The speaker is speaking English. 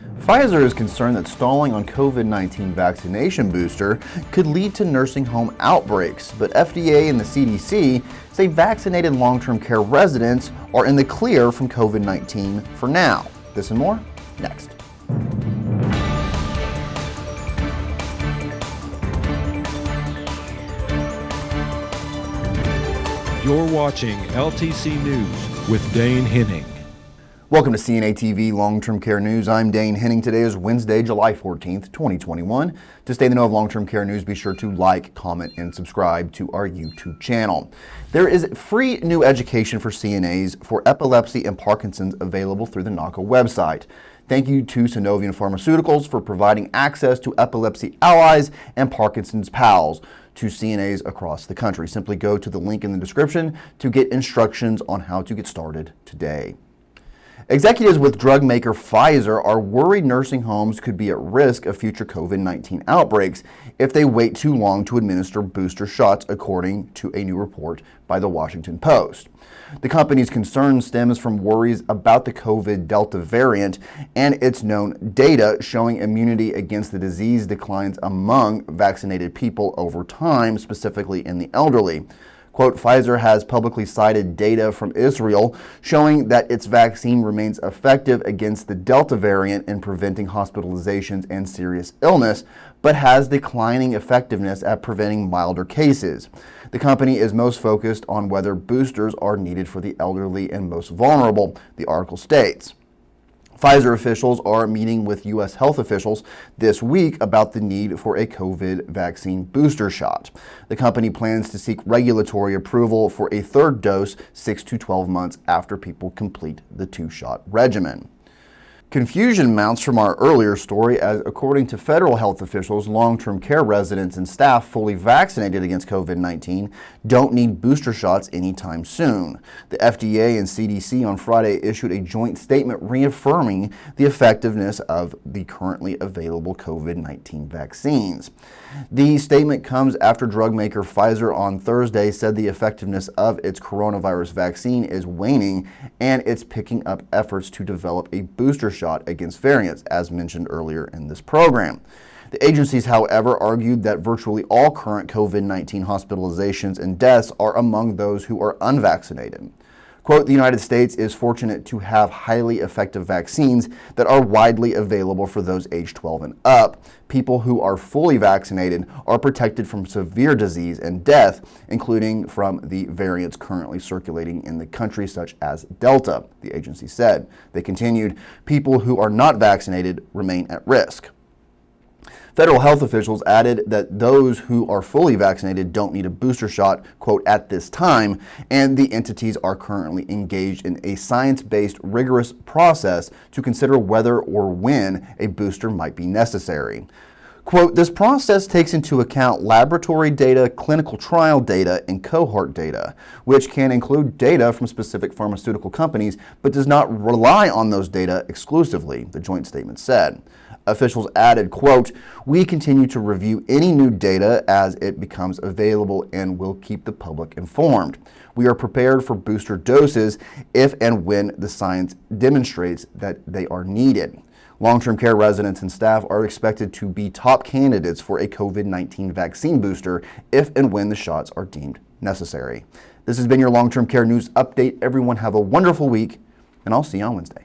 Pfizer is concerned that stalling on COVID-19 vaccination booster could lead to nursing home outbreaks, but FDA and the CDC say vaccinated long-term care residents are in the clear from COVID-19 for now. This and more, next. You're watching LTC News with Dane Henning. Welcome to CNA TV Long-Term Care News. I'm Dane Henning. Today is Wednesday, July 14th, 2021. To stay in the know of long-term care news, be sure to like, comment, and subscribe to our YouTube channel. There is free new education for CNAs for epilepsy and Parkinson's available through the NAHCA website. Thank you to Sunovion Pharmaceuticals for providing access to Epilepsy Allies and Parkinson's Pals to CNAs across the country. Simply go to the link in the description to get instructions on how to get started today. Executives with drug maker Pfizer are worried nursing homes could be at risk of future COVID-19 outbreaks if they wait too long to administer booster shots, according to a new report by the Washington Post. The company's concern stems from worries about the COVID Delta variant and its known data showing immunity against the disease declines among vaccinated people over time, specifically in the elderly. Quote, Pfizer has publicly cited data from Israel showing that its vaccine remains effective against the Delta variant in preventing hospitalizations and serious illness, but has declining effectiveness at preventing milder cases. The company is most focused on whether boosters are needed for the elderly and most vulnerable, the article states. Pfizer officials are meeting with U.S. health officials this week about the need for a COVID vaccine booster shot. The company plans to seek regulatory approval for a third dose 6 to 12 months after people complete the two-shot regimen. Confusion mounts from our earlier story as, according to federal health officials, long-term care residents and staff fully vaccinated against COVID-19 don't need booster shots anytime soon. The FDA and CDC on Friday issued a joint statement reaffirming the effectiveness of the currently available COVID-19 vaccines. The statement comes after drug maker Pfizer on Thursday said the effectiveness of its coronavirus vaccine is waning and it's picking up efforts to develop a booster shot against variants, as mentioned earlier in this program. The agencies, however, argued that virtually all current COVID-19 hospitalizations and deaths are among those who are unvaccinated. Quote, the United States is fortunate to have highly effective vaccines that are widely available for those age 12 and up. People who are fully vaccinated are protected from severe disease and death, including from the variants currently circulating in the country, such as Delta, the agency said. They continued, people who are not vaccinated remain at risk. Federal health officials added that those who are fully vaccinated don't need a booster shot, quote, at this time, and the entities are currently engaged in a science-based rigorous process to consider whether or when a booster might be necessary. Quote, this process takes into account laboratory data, clinical trial data, and cohort data, which can include data from specific pharmaceutical companies, but does not rely on those data exclusively, the joint statement said. Officials added, quote, we continue to review any new data as it becomes available and will keep the public informed. We are prepared for booster doses if and when the science demonstrates that they are needed. Long-term care residents and staff are expected to be top candidates for a COVID-19 vaccine booster if and when the shots are deemed necessary. This has been your long-term care news update. Everyone have a wonderful week, and I'll see you on Wednesday.